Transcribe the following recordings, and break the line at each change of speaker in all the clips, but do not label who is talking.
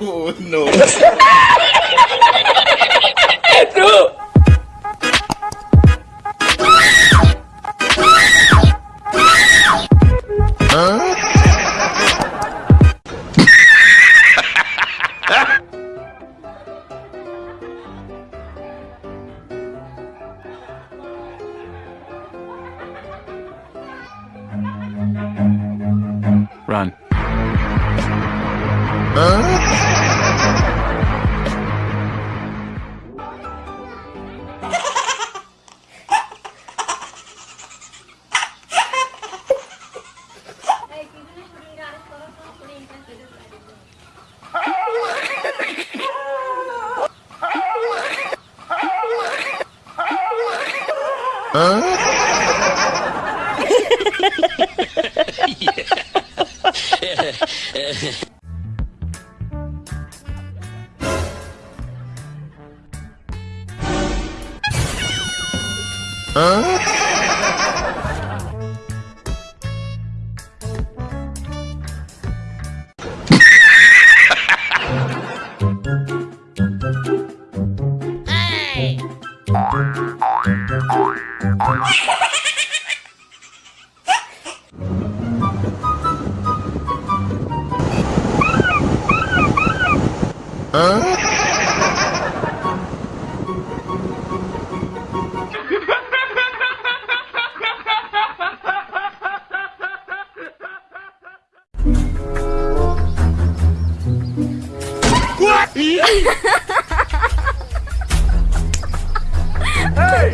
oh, no.
Run. 嗯。哎。
Hey,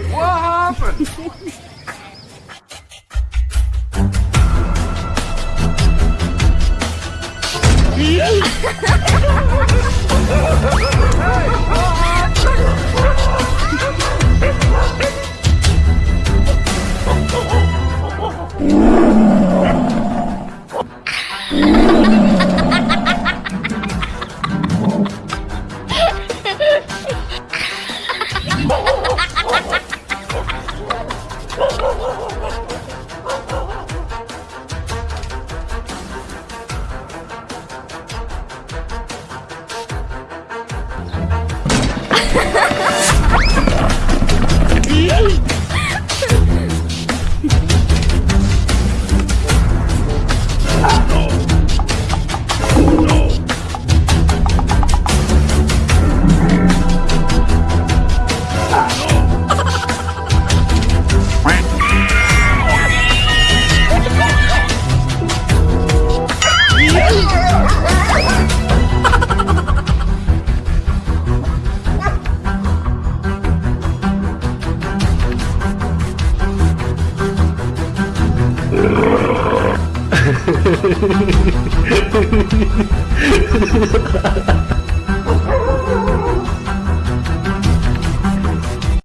what happened?
Ha ha すごい。